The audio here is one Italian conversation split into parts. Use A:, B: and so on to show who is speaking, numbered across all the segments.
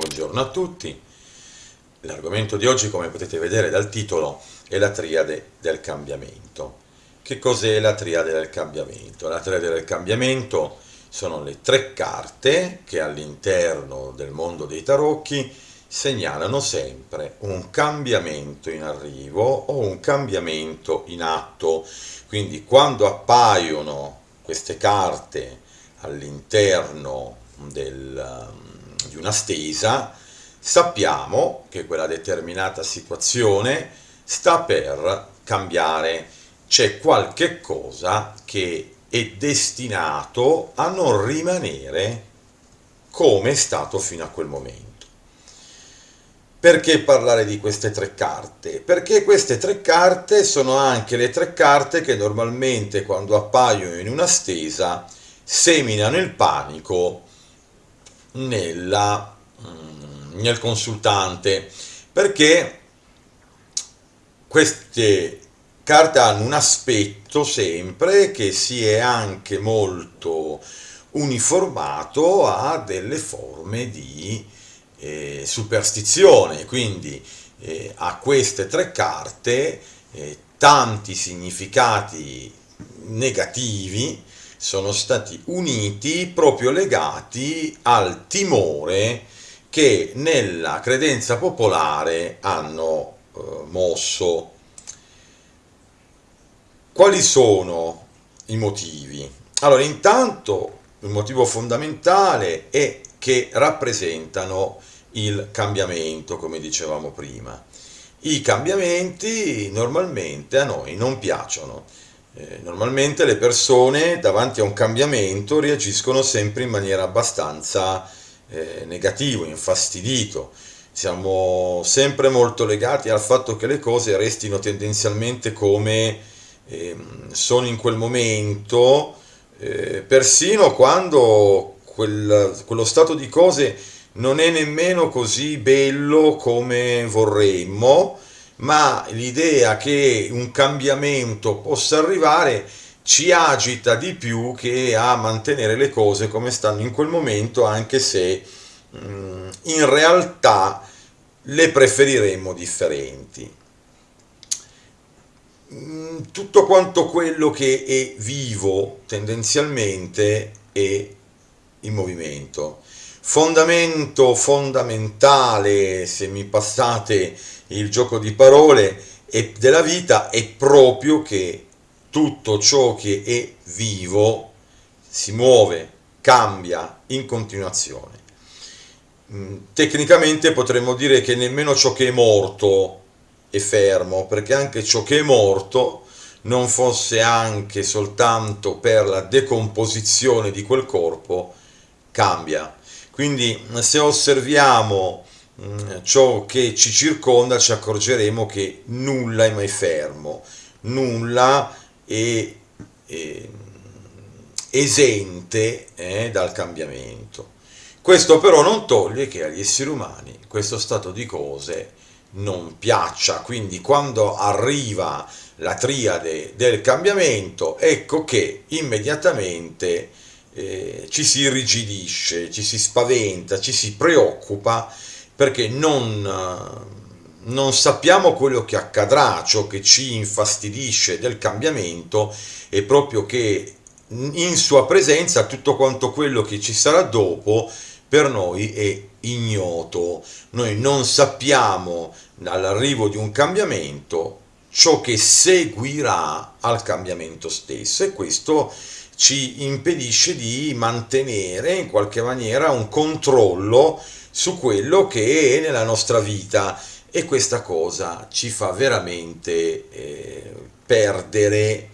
A: Buongiorno a tutti. L'argomento di oggi, come potete vedere dal titolo, è la triade del cambiamento. Che cos'è la triade del cambiamento? La triade del cambiamento sono le tre carte che all'interno del mondo dei tarocchi segnalano sempre un cambiamento in arrivo o un cambiamento in atto. Quindi quando appaiono queste carte all'interno del, di una stesa, sappiamo che quella determinata situazione sta per cambiare, c'è qualche cosa che è destinato a non rimanere come è stato fino a quel momento. Perché parlare di queste tre carte? Perché queste tre carte sono anche le tre carte che normalmente quando appaiono in una stesa seminano il panico nella, mm, nel consultante perché queste carte hanno un aspetto sempre che si è anche molto uniformato a delle forme di eh, superstizione. Quindi eh, a queste tre carte eh, tanti significati negativi sono stati uniti proprio legati al timore che nella credenza popolare hanno eh, mosso. Quali sono i motivi? Allora, intanto il motivo fondamentale è che rappresentano il cambiamento, come dicevamo prima. I cambiamenti normalmente a noi non piacciono, eh, normalmente le persone davanti a un cambiamento reagiscono sempre in maniera abbastanza eh, negativa, infastidito. Siamo sempre molto legati al fatto che le cose restino tendenzialmente come eh, sono in quel momento, eh, persino quando quel, quello stato di cose non è nemmeno così bello come vorremmo, ma l'idea che un cambiamento possa arrivare ci agita di più che a mantenere le cose come stanno in quel momento, anche se mm, in realtà le preferiremmo differenti. Mm, tutto quanto quello che è vivo tendenzialmente è in movimento. Fondamento fondamentale, se mi passate il gioco di parole e della vita è proprio che tutto ciò che è vivo si muove, cambia in continuazione. Mm, tecnicamente potremmo dire che nemmeno ciò che è morto è fermo, perché anche ciò che è morto non fosse anche soltanto per la decomposizione di quel corpo, cambia. Quindi se osserviamo ciò che ci circonda ci accorgeremo che nulla è mai fermo, nulla è, è esente eh, dal cambiamento. Questo però non toglie che agli esseri umani questo stato di cose non piaccia, quindi quando arriva la triade del cambiamento, ecco che immediatamente eh, ci si irrigidisce, ci si spaventa, ci si preoccupa perché non, non sappiamo quello che accadrà, ciò che ci infastidisce del cambiamento è proprio che in sua presenza tutto quanto quello che ci sarà dopo per noi è ignoto. Noi non sappiamo all'arrivo di un cambiamento ciò che seguirà al cambiamento stesso e questo ci impedisce di mantenere in qualche maniera un controllo su quello che è nella nostra vita e questa cosa ci fa veramente eh, perdere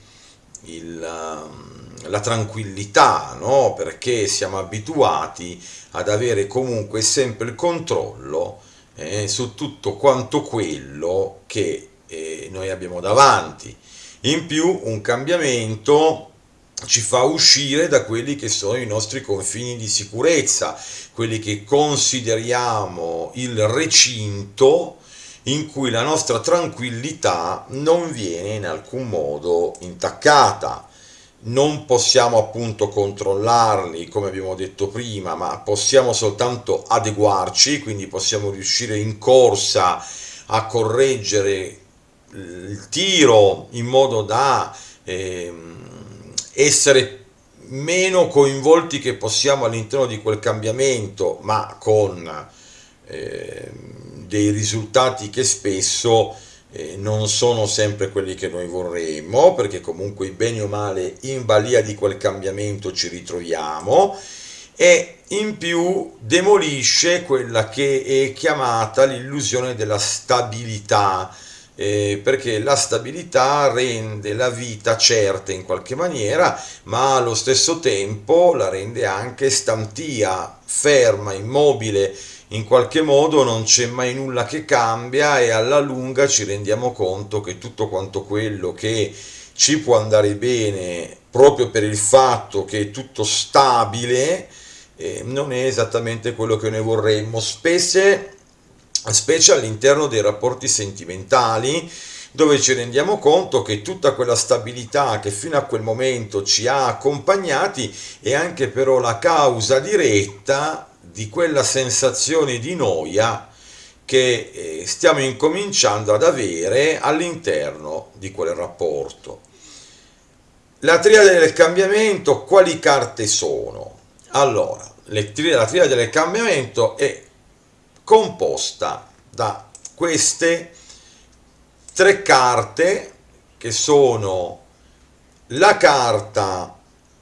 A: il, um, la tranquillità, no? perché siamo abituati ad avere comunque sempre il controllo eh, su tutto quanto quello che eh, noi abbiamo davanti. In più un cambiamento ci fa uscire da quelli che sono i nostri confini di sicurezza, quelli che consideriamo il recinto in cui la nostra tranquillità non viene in alcun modo intaccata. non possiamo appunto controllarli come abbiamo detto prima, ma possiamo soltanto adeguarci, quindi possiamo riuscire in corsa a correggere il tiro in modo da eh, essere meno coinvolti che possiamo all'interno di quel cambiamento, ma con eh, dei risultati che spesso eh, non sono sempre quelli che noi vorremmo, perché comunque bene o male in balia di quel cambiamento ci ritroviamo e in più demolisce quella che è chiamata l'illusione della stabilità, eh, perché la stabilità rende la vita certa in qualche maniera, ma allo stesso tempo la rende anche stantia, ferma, immobile, in qualche modo non c'è mai nulla che cambia e alla lunga ci rendiamo conto che tutto quanto quello che ci può andare bene proprio per il fatto che è tutto stabile eh, non è esattamente quello che noi vorremmo, specie specie all'interno dei rapporti sentimentali, dove ci rendiamo conto che tutta quella stabilità che fino a quel momento ci ha accompagnati è anche però la causa diretta di quella sensazione di noia che eh, stiamo incominciando ad avere all'interno di quel rapporto. La triade del cambiamento, quali carte sono? Allora, la triade del cambiamento è composta da queste tre carte che sono la carta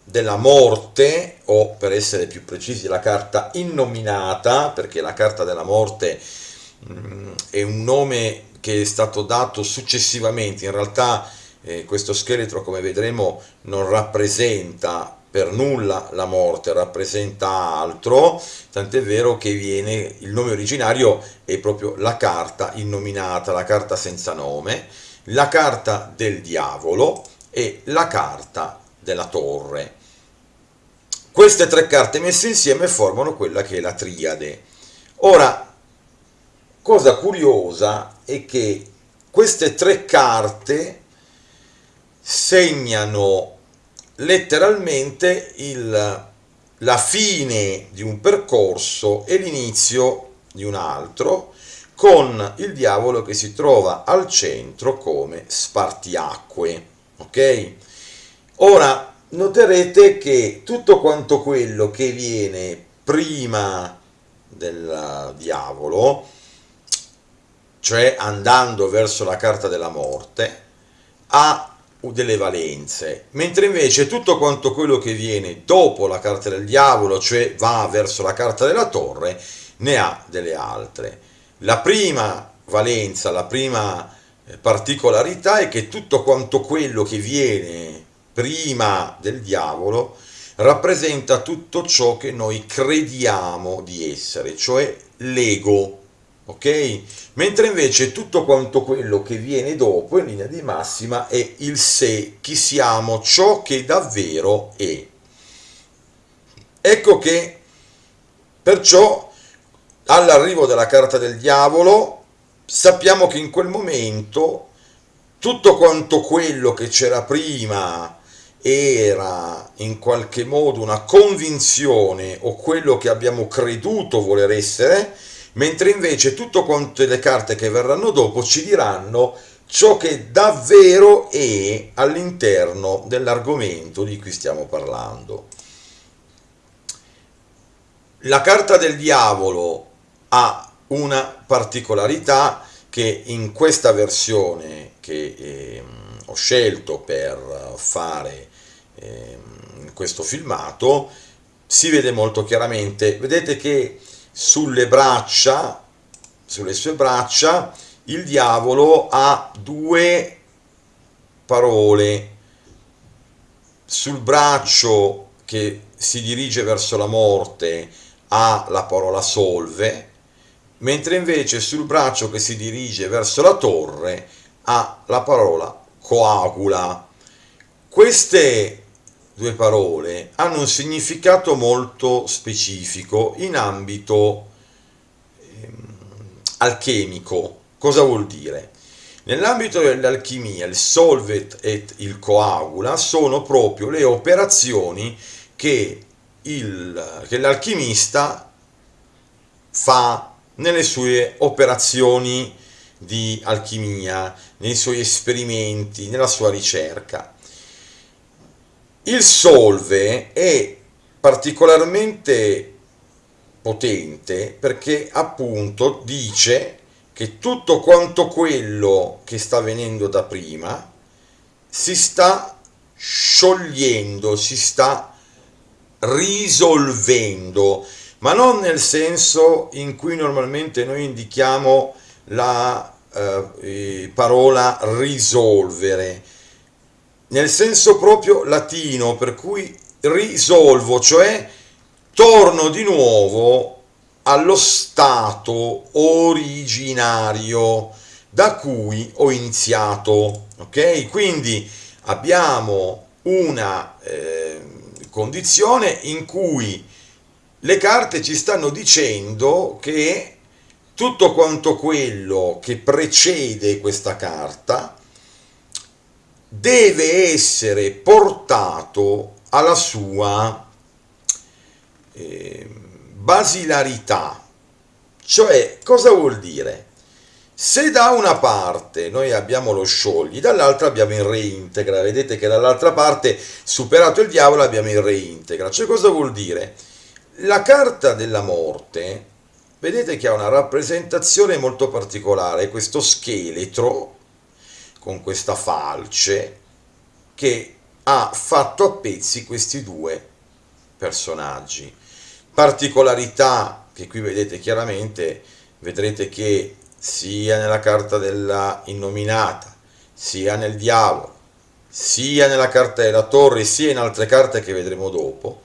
A: della morte o per essere più precisi la carta innominata perché la carta della morte mh, mm, è un nome che è stato dato successivamente. In realtà eh, questo scheletro come vedremo non rappresenta per nulla la morte, rappresenta altro, tant'è vero che viene, il nome originario è proprio la carta innominata, la carta senza nome, la carta del diavolo e la carta della torre. Queste tre carte messe insieme formano quella che è la triade. Ora, cosa curiosa è che queste tre carte segnano letteralmente il, la fine di un percorso e l'inizio di un altro, con il diavolo che si trova al centro come spartiacque. Ok? Ora noterete che tutto quanto quello che viene prima del diavolo, cioè andando verso la carta della morte, ha delle valenze, mentre invece tutto quanto quello che viene dopo la carta del diavolo, cioè va verso la carta della torre, ne ha delle altre. La prima valenza, la prima eh, particolarità è che tutto quanto quello che viene prima del diavolo rappresenta tutto ciò che noi crediamo di essere, cioè l'ego ok? Mentre invece tutto quanto quello che viene dopo in linea di massima è il sé, chi siamo, ciò che davvero è. Ecco che perciò all'arrivo della carta del diavolo sappiamo che in quel momento tutto quanto quello che c'era prima era in qualche modo una convinzione o quello che abbiamo creduto voler essere, mentre invece tutte quante le carte che verranno dopo ci diranno ciò che davvero è all'interno dell'argomento di cui stiamo parlando. La carta del diavolo ha una particolarità che in questa versione che eh, ho scelto per fare eh, questo filmato si vede molto chiaramente. Vedete che sulle braccia, sulle sue braccia, il diavolo ha due parole. Sul braccio che si dirige verso la morte ha la parola solve, mentre invece sul braccio che si dirige verso la torre ha la parola coagula. Queste due parole hanno un significato molto specifico in ambito ehm, alchemico. Cosa vuol dire? Nell'ambito dell'alchimia, il solvet e il coagula sono proprio le operazioni che, che l'alchimista fa nelle sue operazioni di alchimia, nei suoi esperimenti, nella sua ricerca. Il solve è particolarmente potente perché appunto dice che tutto quanto quello che sta avvenendo da prima si sta sciogliendo, si sta risolvendo, ma non nel senso in cui normalmente noi indichiamo la eh, parola risolvere, nel senso proprio latino, per cui risolvo, cioè torno di nuovo allo stato originario da cui ho iniziato, ok? Quindi abbiamo una eh, condizione in cui le carte ci stanno dicendo che tutto quanto quello che precede questa carta deve essere portato alla sua eh, basilarità. Cioè, cosa vuol dire? Se da una parte noi abbiamo lo sciogli, dall'altra abbiamo il reintegra, vedete che dall'altra parte, superato il diavolo, abbiamo il reintegra. Cioè, cosa vuol dire? La carta della morte, vedete che ha una rappresentazione molto particolare, questo scheletro con questa falce che ha fatto a pezzi questi due personaggi particolarità che qui vedete chiaramente, vedrete che sia nella carta della innominata, sia nel diavolo, sia nella carta della torre, sia in altre carte che vedremo dopo,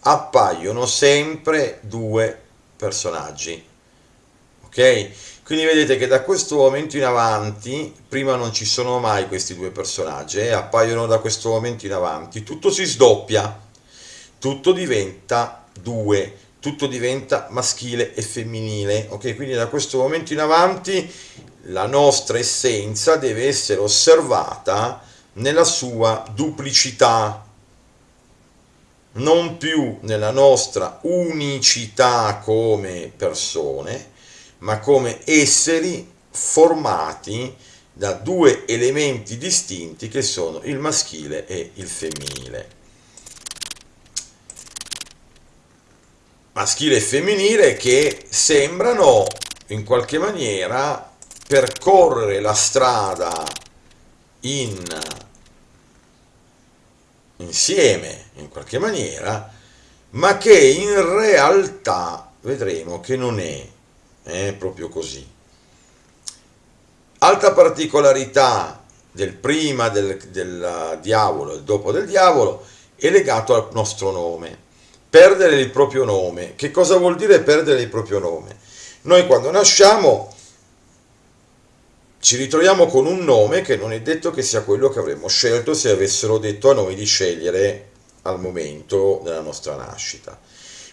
A: appaiono sempre due personaggi. Ok? Quindi vedete che da questo momento in avanti, prima non ci sono mai questi due personaggi, eh, appaiono da questo momento in avanti, tutto si sdoppia, tutto diventa 2, tutto diventa maschile e femminile, ok? Quindi da questo momento in avanti la nostra essenza deve essere osservata nella sua duplicità, non più nella nostra unicità come persone, ma come esseri formati da due elementi distinti che sono il maschile e il femminile. maschile e femminile che sembrano in qualche maniera percorrere la strada in, insieme in qualche maniera ma che in realtà vedremo che non è, è proprio così altra particolarità del prima del, del diavolo e dopo del diavolo è legato al nostro nome perdere il proprio nome. Che cosa vuol dire perdere il proprio nome? Noi quando nasciamo ci ritroviamo con un nome che non è detto che sia quello che avremmo scelto se avessero detto a noi di scegliere al momento della nostra nascita.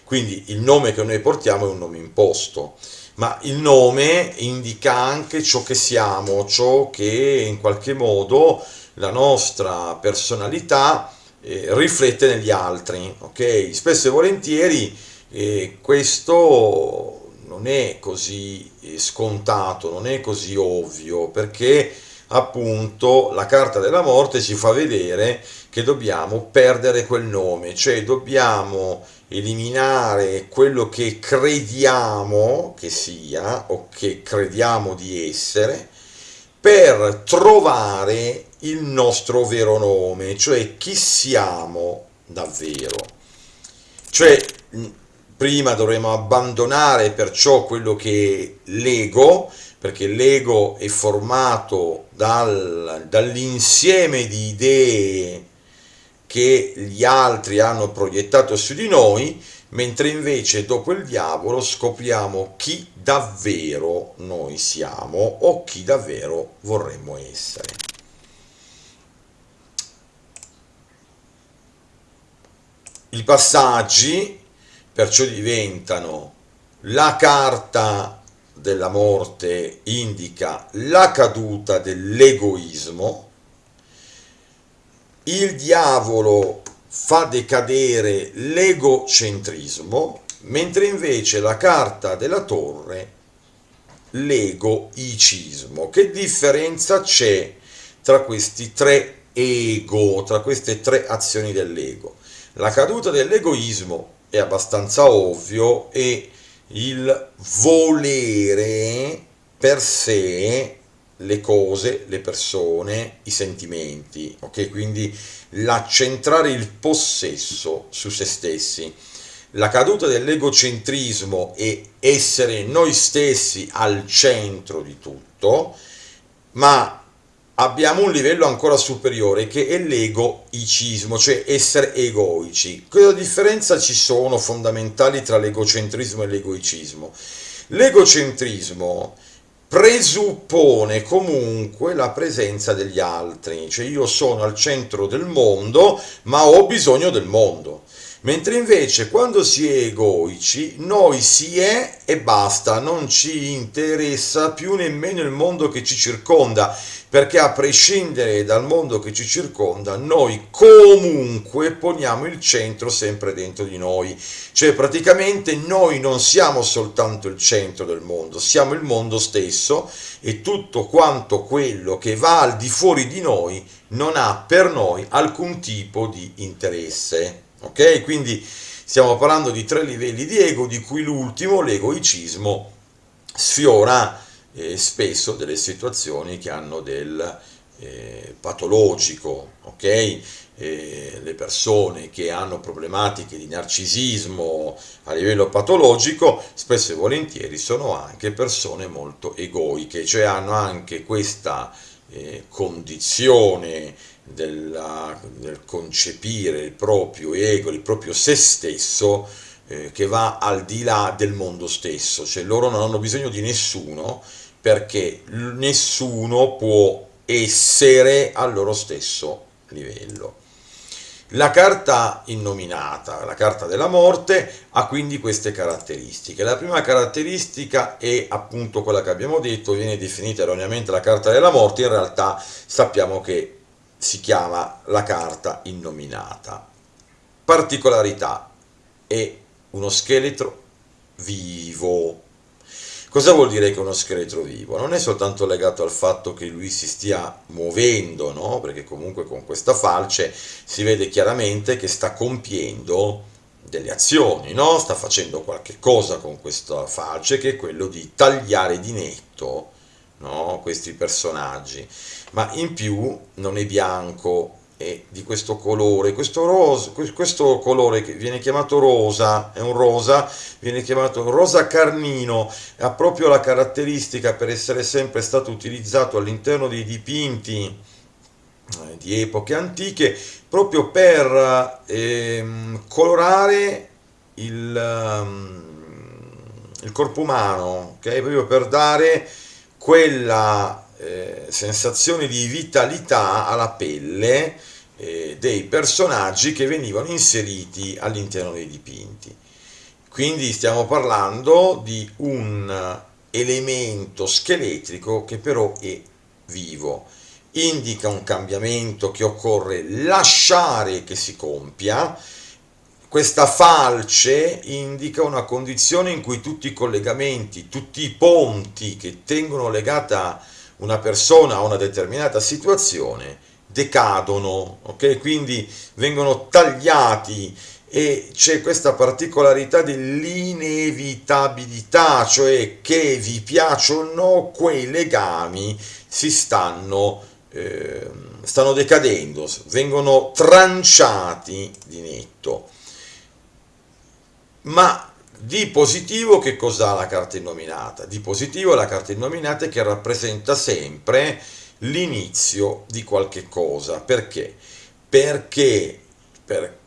A: Quindi il nome che noi portiamo è un nome imposto, ma il nome indica anche ciò che siamo, ciò che in qualche modo la nostra personalità eh, riflette negli altri, ok? Spesso e volentieri eh, questo non è così eh, scontato, non è così ovvio, perché appunto la carta della morte ci fa vedere che dobbiamo perdere quel nome, cioè dobbiamo eliminare quello che crediamo che sia o che crediamo di essere per trovare il nostro vero nome, cioè chi siamo davvero. Cioè, prima dovremo abbandonare perciò quello che è l'ego, perché l'ego è formato dal, dall'insieme di idee che gli altri hanno proiettato su di noi, mentre invece dopo il diavolo scopriamo chi davvero noi siamo o chi davvero vorremmo essere. I passaggi perciò diventano la carta della morte indica la caduta dell'egoismo, il diavolo fa decadere l'egocentrismo, mentre invece la carta della torre l'egoicismo. Che differenza c'è tra questi tre ego, tra queste tre azioni dell'ego? La caduta dell'egoismo è abbastanza ovvio e il volere per sé le cose, le persone, i sentimenti, ok? Quindi l'accentrare il possesso su se stessi. La caduta dell'egocentrismo e essere noi stessi al centro di tutto, ma abbiamo un livello ancora superiore che è l'egoicismo, cioè essere egoici. Cosa differenza ci sono fondamentali tra l'egocentrismo e l'egoicismo? L'egocentrismo presuppone comunque la presenza degli altri, cioè io sono al centro del mondo ma ho bisogno del mondo. Mentre invece quando si è egoici, noi si è e basta, non ci interessa più nemmeno il mondo che ci circonda, perché a prescindere dal mondo che ci circonda, noi comunque poniamo il centro sempre dentro di noi. Cioè praticamente noi non siamo soltanto il centro del mondo, siamo il mondo stesso e tutto quanto quello che va al di fuori di noi non ha per noi alcun tipo di interesse ok? Quindi stiamo parlando di tre livelli di ego, di cui l'ultimo, l'egoicismo, sfiora eh, spesso delle situazioni che hanno del eh, patologico, ok? Eh, le persone che hanno problematiche di narcisismo a livello patologico spesso e volentieri sono anche persone molto egoiche, cioè hanno anche questa eh, condizione della, del concepire il proprio ego, il proprio se stesso, eh, che va al di là del mondo stesso, cioè loro non hanno bisogno di nessuno perché nessuno può essere al loro stesso livello. La carta innominata, la carta della morte, ha quindi queste caratteristiche. La prima caratteristica è appunto quella che abbiamo detto, viene definita erroneamente la carta della morte, in realtà sappiamo che si chiama la carta innominata. Particolarità, è uno scheletro vivo. Cosa vuol dire che uno scheletro vivo? Non è soltanto legato al fatto che lui si stia muovendo, no? perché comunque con questa falce si vede chiaramente che sta compiendo delle azioni, no? sta facendo qualche cosa con questa falce che è quello di tagliare di netto no? questi personaggi, ma in più non è bianco, è di questo colore, questo, rosa, questo colore che viene chiamato rosa, è un rosa, viene chiamato rosa carnino, ha proprio la caratteristica per essere sempre stato utilizzato all'interno dei dipinti eh, di epoche antiche, proprio per eh, colorare il, um, il corpo umano, okay? proprio per dare quella eh, sensazione di vitalità alla pelle eh, dei personaggi che venivano inseriti all'interno dei dipinti. Quindi stiamo parlando di un elemento scheletrico che però è vivo, indica un cambiamento che occorre lasciare che si compia, questa falce indica una condizione in cui tutti i collegamenti, tutti i ponti che tengono legata una persona a una determinata situazione decadono, ok? Quindi vengono tagliati e c'è questa particolarità dell'inevitabilità, cioè che vi piacciono quei legami si stanno, eh, stanno decadendo, vengono tranciati di netto. Ma di positivo che cos'ha la carta innominata? Di positivo la carta innominata è che rappresenta sempre l'inizio di qualche cosa. Perché? Perché per,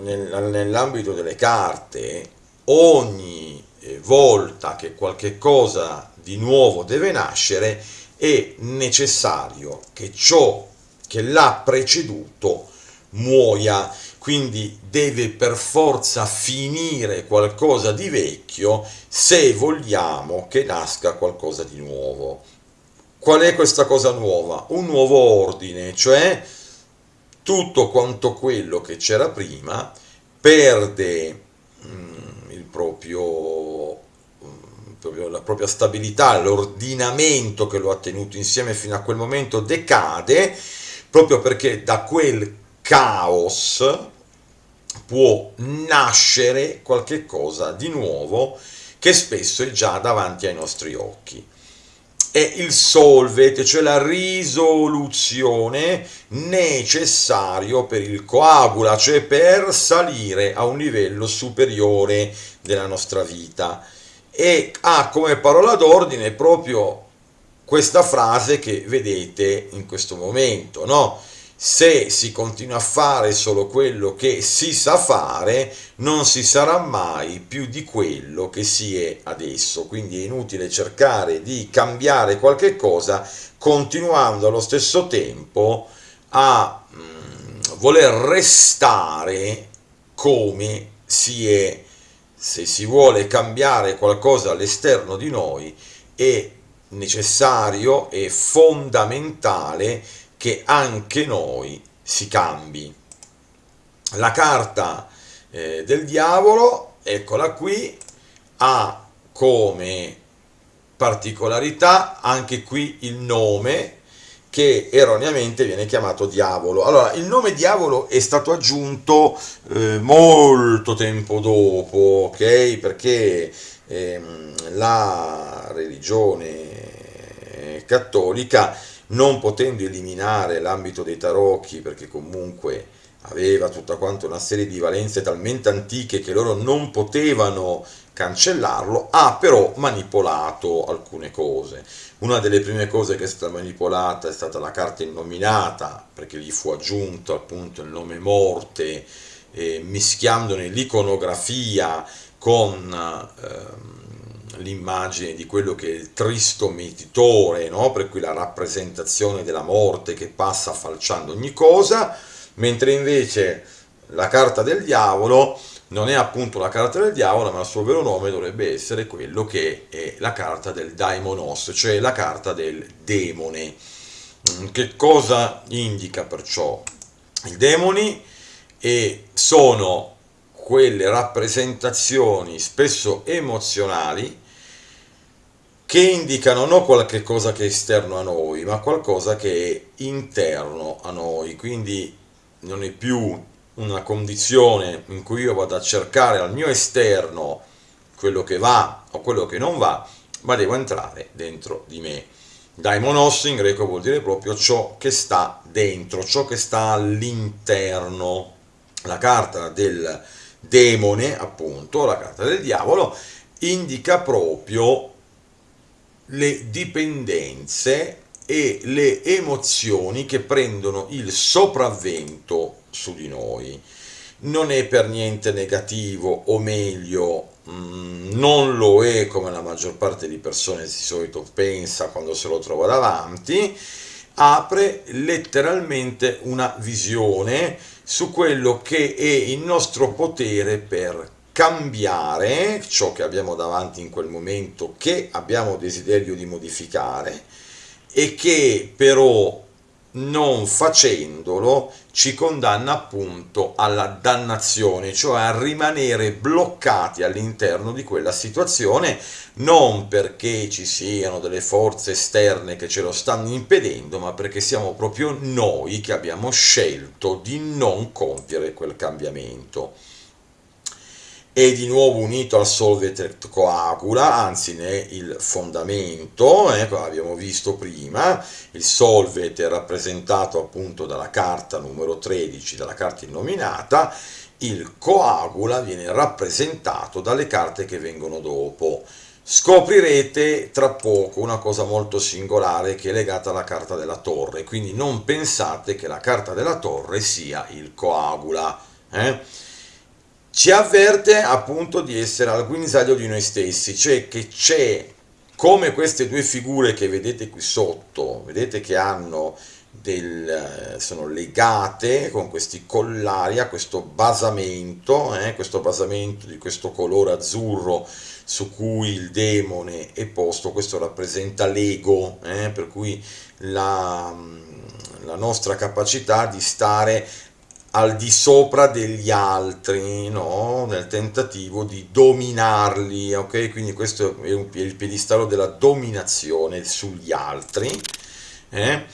A: nel, nell'ambito delle carte ogni eh, volta che qualche cosa di nuovo deve nascere è necessario che ciò che l'ha preceduto muoia quindi deve per forza finire qualcosa di vecchio se vogliamo che nasca qualcosa di nuovo. Qual è questa cosa nuova? Un nuovo ordine, cioè tutto quanto quello che c'era prima perde mm, il proprio, mm, la propria stabilità, l'ordinamento che lo ha tenuto insieme fino a quel momento decade, proprio perché da quel caos può nascere qualche cosa di nuovo che spesso è già davanti ai nostri occhi è il solvet, cioè la risoluzione necessario per il coagula, cioè per salire a un livello superiore della nostra vita. E ha come parola d'ordine proprio questa frase che vedete in questo momento, no? Se si continua a fare solo quello che si sa fare, non si sarà mai più di quello che si è adesso. Quindi è inutile cercare di cambiare qualche cosa continuando allo stesso tempo a mm, voler restare come si è. Se si vuole cambiare qualcosa all'esterno di noi è necessario e fondamentale che anche noi si cambi. La carta eh, del diavolo, eccola qui, ha come particolarità anche qui il nome che erroneamente viene chiamato diavolo. Allora, il nome diavolo è stato aggiunto eh, molto tempo dopo, ok? Perché ehm, la religione cattolica non potendo eliminare l'ambito dei tarocchi perché comunque aveva tutta quanta una serie di valenze talmente antiche che loro non potevano cancellarlo, ha però manipolato alcune cose. Una delle prime cose che è stata manipolata è stata la carta innominata, perché gli fu aggiunto appunto il nome morte, eh, mischiandone l'iconografia con... Eh, l'immagine di quello che è il tristo meditore, no? per cui la rappresentazione della morte che passa falciando ogni cosa, mentre invece la carta del diavolo non è appunto la carta del diavolo, ma il suo vero nome dovrebbe essere quello che è la carta del daimonos, cioè la carta del demone. Mm, che cosa indica perciò? I demoni e sono quelle rappresentazioni spesso emozionali che indicano non qualche cosa che è esterno a noi, ma qualcosa che è interno a noi, quindi non è più una condizione in cui io vado a cercare al mio esterno quello che va o quello che non va, ma devo entrare dentro di me. Daimonos in greco vuol dire proprio ciò che sta dentro, ciò che sta all'interno. La carta del demone, appunto, la carta del diavolo, indica proprio le dipendenze e le emozioni che prendono il sopravvento su di noi. Non è per niente negativo, o meglio, mm, non lo è come la maggior parte di persone di solito pensa quando se lo trova davanti, apre letteralmente una visione su quello che è il nostro potere per cambiare ciò che abbiamo davanti in quel momento, che abbiamo desiderio di modificare e che però non facendolo ci condanna appunto alla dannazione, cioè a rimanere bloccati all'interno di quella situazione, non perché ci siano delle forze esterne che ce lo stanno impedendo, ma perché siamo proprio noi che abbiamo scelto di non compiere quel cambiamento è di nuovo unito al solvet coagula, anzi ne è il fondamento, eh, abbiamo visto prima, il solvet è rappresentato appunto dalla carta numero 13, dalla carta innominata, il coagula viene rappresentato dalle carte che vengono dopo. Scoprirete tra poco una cosa molto singolare che è legata alla carta della torre, quindi non pensate che la carta della torre sia il coagula. Eh? Ci avverte appunto di essere al guinzaglio di noi stessi, cioè che c'è come queste due figure che vedete qui sotto, vedete che hanno del, sono legate con questi collari a questo basamento, eh, questo basamento di questo colore azzurro su cui il demone è posto, questo rappresenta l'ego, eh, per cui la, la nostra capacità di stare al di sopra degli altri, no? nel tentativo di dominarli, ok? Quindi questo è, il piedistallo della dominazione sugli altri, eh?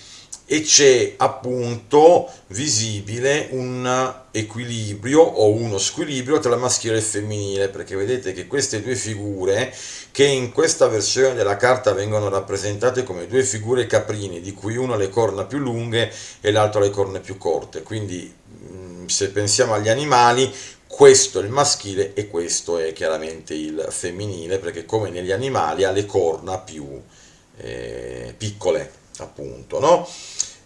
A: E c'è appunto visibile un equilibrio o uno squilibrio tra il maschile e il femminile, perché vedete che queste due figure, che in questa versione della carta vengono rappresentate come due figure caprini, di cui una ha le corna più lunghe e l'altra le corna più corte, quindi se pensiamo agli animali, questo è il maschile e questo è chiaramente il femminile, perché come negli animali ha le corna più eh, piccole, appunto, no?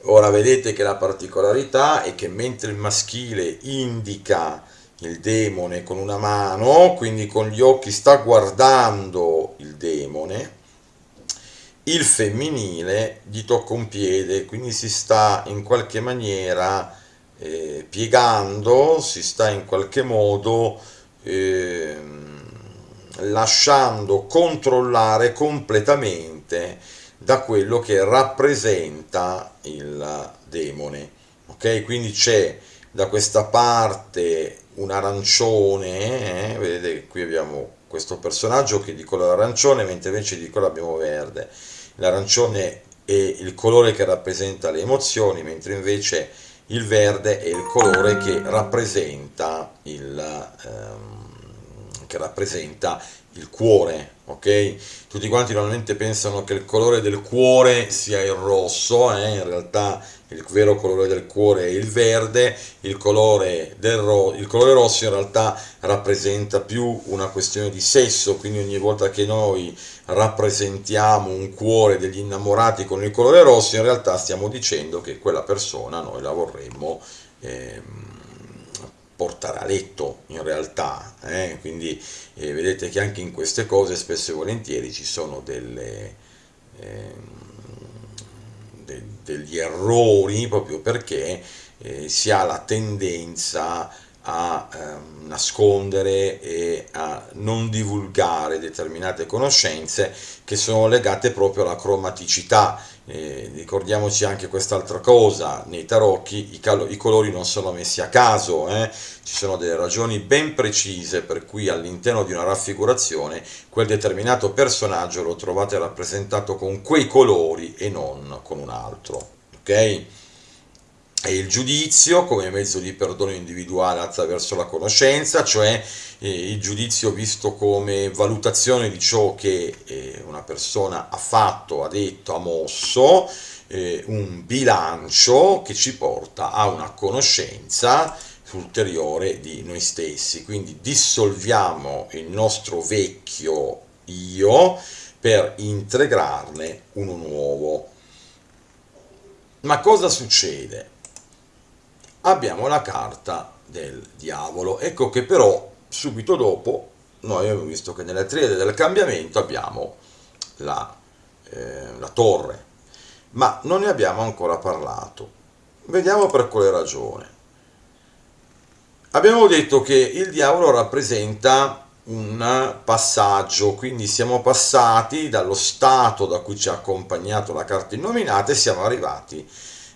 A: Ora vedete che la particolarità è che mentre il maschile indica il demone con una mano, quindi con gli occhi sta guardando il demone, il femminile gli tocca un piede, quindi si sta in qualche maniera eh, piegando, si sta in qualche modo eh, lasciando controllare completamente da quello che rappresenta il demone. Ok, quindi c'è da questa parte un arancione, eh? vedete qui abbiamo questo personaggio che di colore arancione, mentre invece di colore abbiamo verde. L'arancione è il colore che rappresenta le emozioni, mentre invece il verde è il colore che rappresenta il, ehm, che rappresenta il cuore, ok? Tutti quanti normalmente pensano che il colore del cuore sia il rosso, eh? in realtà il vero colore del cuore è il verde, il colore, ro il colore rosso in realtà rappresenta più una questione di sesso, quindi ogni volta che noi rappresentiamo un cuore degli innamorati con il colore rosso, in realtà stiamo dicendo che quella persona noi la vorremmo eh, portare a letto, in realtà. Eh? Quindi eh, vedete che anche in queste cose spesso e volentieri ci sono delle, ehm, de degli errori proprio perché eh, si ha la tendenza a eh, nascondere e a non divulgare determinate conoscenze che sono legate proprio alla cromaticità. Eh, ricordiamoci anche quest'altra cosa, nei tarocchi i, i, colori non sono messi a caso, eh? ci sono delle ragioni ben precise per cui all'interno di una raffigurazione quel determinato personaggio lo trovate rappresentato con quei colori e non con un altro. ok? E il giudizio come mezzo di perdono individuale attraverso la conoscenza, cioè eh, il giudizio visto come valutazione di ciò che eh, una persona ha fatto, ha detto, ha mosso, eh, un bilancio che ci porta a una conoscenza ulteriore di noi stessi, quindi dissolviamo il nostro vecchio io per integrarne uno nuovo. Ma cosa succede? Abbiamo la carta del diavolo. Ecco che però subito dopo noi abbiamo visto che nella triade del cambiamento abbiamo la, eh, la torre, ma non ne abbiamo ancora parlato. Vediamo per quale ragione. Abbiamo detto che il diavolo rappresenta un passaggio, quindi siamo passati dallo stato da cui ci ha accompagnato la carta innominata e siamo arrivati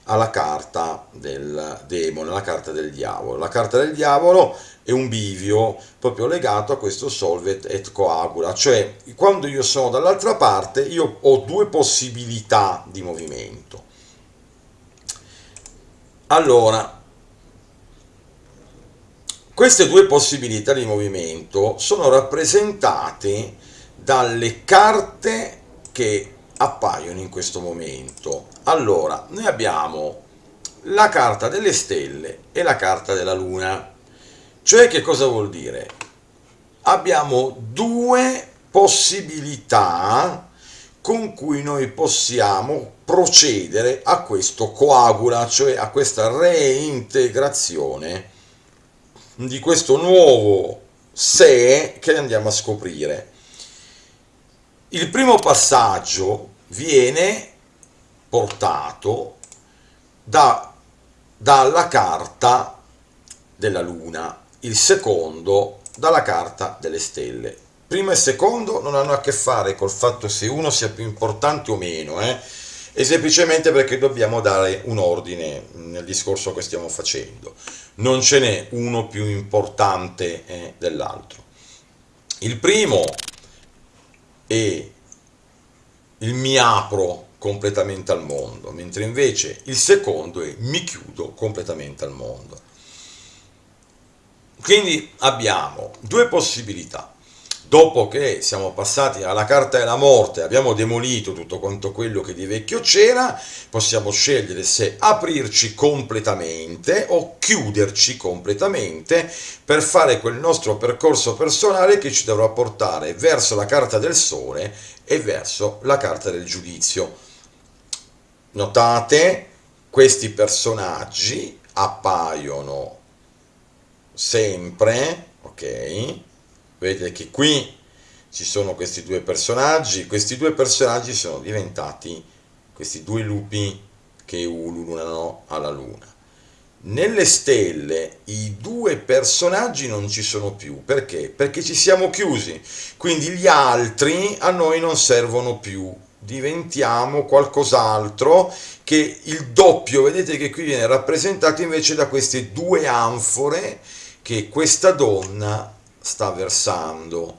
A: alla carta del demone, la carta del diavolo. La carta del diavolo è un bivio proprio legato a questo solvet et coagula, cioè quando io sono dall'altra parte io ho due possibilità di movimento. Allora, queste due possibilità di movimento sono rappresentate dalle carte che appaiono in questo momento. Allora, noi abbiamo la carta delle stelle e la carta della luna. Cioè che cosa vuol dire? Abbiamo due possibilità con cui noi possiamo procedere a questo coagula, cioè a questa reintegrazione di questo nuovo sé che andiamo a scoprire. Il primo passaggio viene portato da, dalla carta della luna, il secondo dalla carta delle stelle. Primo e secondo non hanno a che fare col fatto se uno sia più importante o meno, eh? è semplicemente perché dobbiamo dare un ordine nel discorso che stiamo facendo. Non ce n'è uno più importante eh, dell'altro. Il primo il mi apro completamente al mondo, mentre invece il secondo è mi chiudo completamente al mondo. Quindi abbiamo due possibilità dopo che siamo passati alla carta della morte, abbiamo demolito tutto quanto quello che di vecchio c'era, possiamo scegliere se aprirci completamente o chiuderci completamente per fare quel nostro percorso personale che ci dovrà portare verso la carta del sole e verso la carta del giudizio. Notate, questi personaggi appaiono sempre, ok? Vedete che qui ci sono questi due personaggi, questi due personaggi sono diventati questi due lupi che ululano alla luna. Nelle stelle i due personaggi non ci sono più, perché? Perché ci siamo chiusi, quindi gli altri a noi non servono più, diventiamo qualcos'altro che il doppio, vedete che qui viene rappresentato invece da queste due anfore che questa donna sta versando,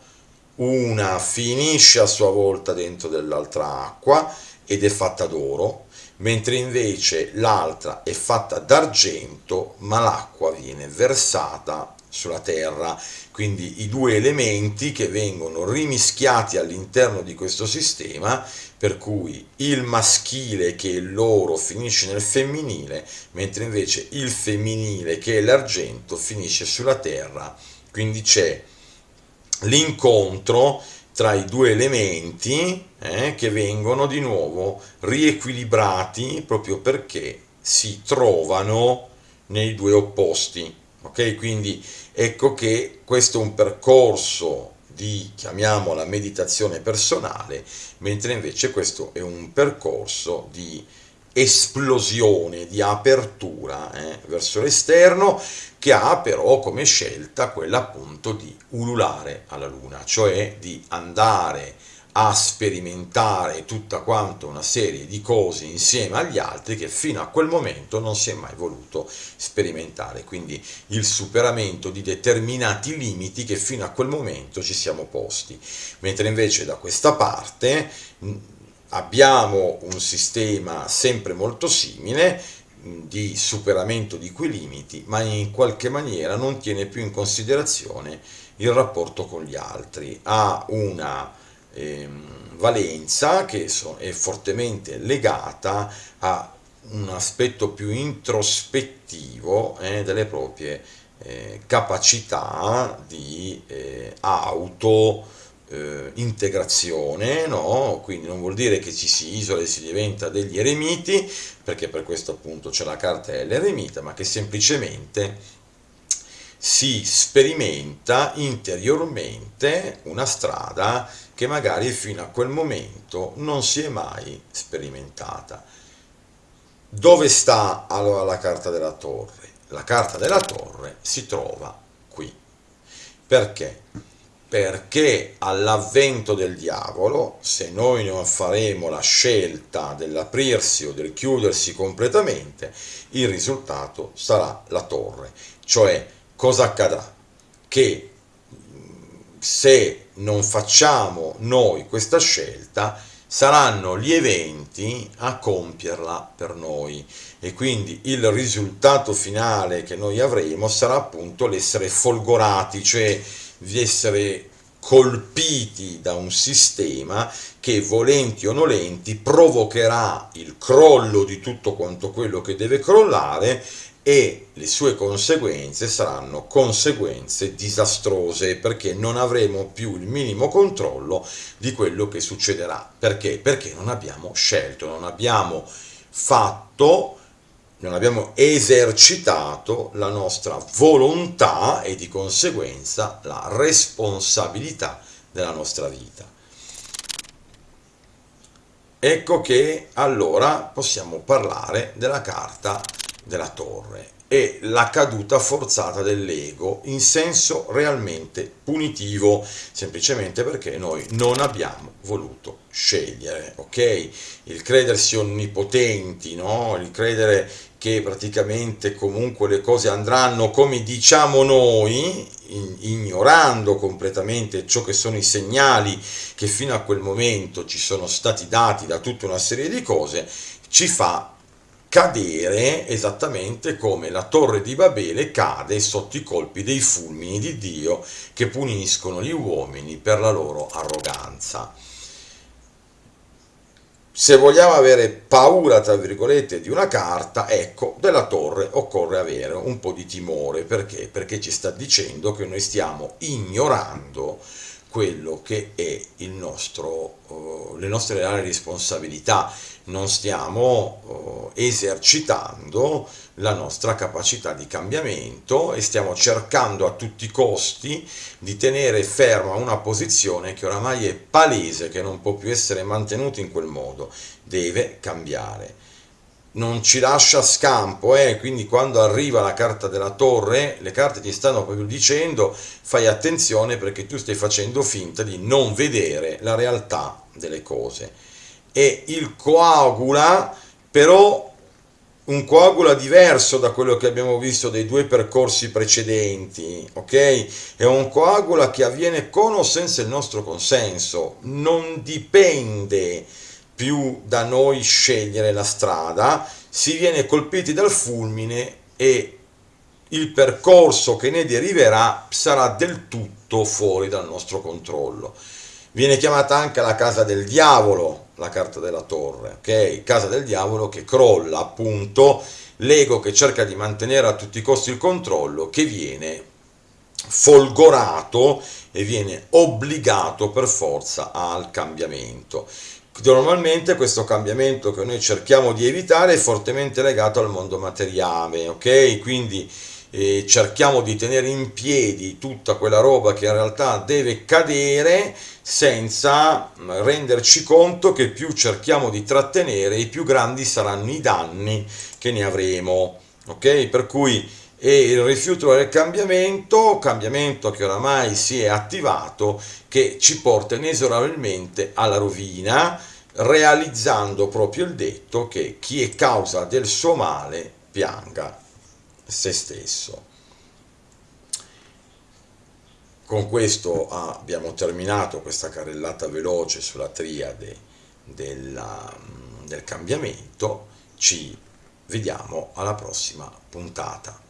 A: una finisce a sua volta dentro dell'altra acqua ed è fatta d'oro, mentre invece l'altra è fatta d'argento, ma l'acqua viene versata sulla terra, quindi i due elementi che vengono rimischiati all'interno di questo sistema, per cui il maschile che è l'oro finisce nel femminile, mentre invece il femminile che è l'argento finisce sulla terra quindi c'è l'incontro tra i due elementi eh, che vengono di nuovo riequilibrati proprio perché si trovano nei due opposti. Ok, quindi ecco che questo è un percorso di, chiamiamola, meditazione personale, mentre invece questo è un percorso di esplosione, di apertura eh, verso l'esterno, che ha però come scelta quella appunto di ululare alla luna, cioè di andare a sperimentare tutta quanta una serie di cose insieme agli altri che fino a quel momento non si è mai voluto sperimentare, quindi il superamento di determinati limiti che fino a quel momento ci siamo posti, mentre invece da questa parte abbiamo un sistema sempre molto simile di superamento di quei limiti, ma in qualche maniera non tiene più in considerazione il rapporto con gli altri, ha una ehm, valenza che so, è fortemente legata a un aspetto più introspettivo eh, delle proprie eh, capacità di eh, auto eh, integrazione, no? quindi non vuol dire che ci si isola e si diventa degli eremiti, perché per questo appunto c'è la carta dell'eremita, ma che semplicemente si sperimenta interiormente una strada che magari fino a quel momento non si è mai sperimentata. Dove sta allora la carta della torre? La carta della torre si trova qui. Perché? Perché all'avvento del diavolo, se noi non faremo la scelta dell'aprirsi o del chiudersi completamente, il risultato sarà la torre. Cioè, cosa accadrà? Che se non facciamo noi questa scelta, saranno gli eventi a compierla per noi e quindi il risultato finale che noi avremo sarà appunto l'essere folgorati, cioè di essere colpiti da un sistema che volenti o nolenti provocherà il crollo di tutto quanto quello che deve crollare e le sue conseguenze saranno conseguenze disastrose perché non avremo più il minimo controllo di quello che succederà. Perché? Perché non abbiamo scelto, non abbiamo fatto non abbiamo esercitato la nostra volontà e di conseguenza la responsabilità della nostra vita. ecco che allora possiamo parlare della carta della torre e la caduta forzata dell'ego in senso realmente punitivo, semplicemente perché noi non abbiamo voluto scegliere, ok? Il credersi onnipotenti, no? Il credere che praticamente comunque le cose andranno come diciamo noi, ignorando completamente ciò che sono i segnali che fino a quel momento ci sono stati dati da tutta una serie di cose, ci fa cadere esattamente come la torre di Babele cade sotto i colpi dei fulmini di Dio che puniscono gli uomini per la loro arroganza. Se vogliamo avere paura, tra virgolette, di una carta, ecco, della torre occorre avere un po' di timore. Perché? Perché ci sta dicendo che noi stiamo ignorando quello che è il nostro, uh, le nostre reali responsabilità, non stiamo uh, esercitando la nostra capacità di cambiamento e stiamo cercando a tutti i costi di tenere ferma una posizione che oramai è palese, che non può più essere mantenuta in quel modo, deve cambiare non ci lascia scampo, eh? quindi quando arriva la carta della torre, le carte ti stanno proprio dicendo fai attenzione perché tu stai facendo finta di non vedere la realtà delle cose. E il coagula, però un coagula diverso da quello che abbiamo visto dei due percorsi precedenti, ok? È un coagula che avviene con o senza il nostro consenso, non dipende più da noi scegliere la strada, si viene colpiti dal fulmine e il percorso che ne deriverà sarà del tutto fuori dal nostro controllo. Viene chiamata anche la casa del diavolo, la carta della torre, ok? Casa del diavolo che crolla appunto l'ego che cerca di mantenere a tutti i costi il controllo, che viene folgorato e viene obbligato per forza al cambiamento. Normalmente questo cambiamento che noi cerchiamo di evitare è fortemente legato al mondo materiale, ok? Quindi eh, cerchiamo di tenere in piedi tutta quella roba che in realtà deve cadere senza renderci conto che più cerchiamo di trattenere i più grandi saranno i danni che ne avremo, ok? Per cui e il rifiuto del cambiamento, cambiamento che oramai si è attivato, che ci porta inesorabilmente alla rovina, realizzando proprio il detto che chi è causa del suo male pianga se stesso. Con questo abbiamo terminato questa carrellata veloce sulla triade della, del cambiamento, ci vediamo alla prossima puntata.